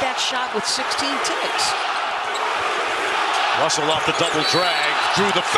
that shot with 16 ticks. Russell off the double drag, drew the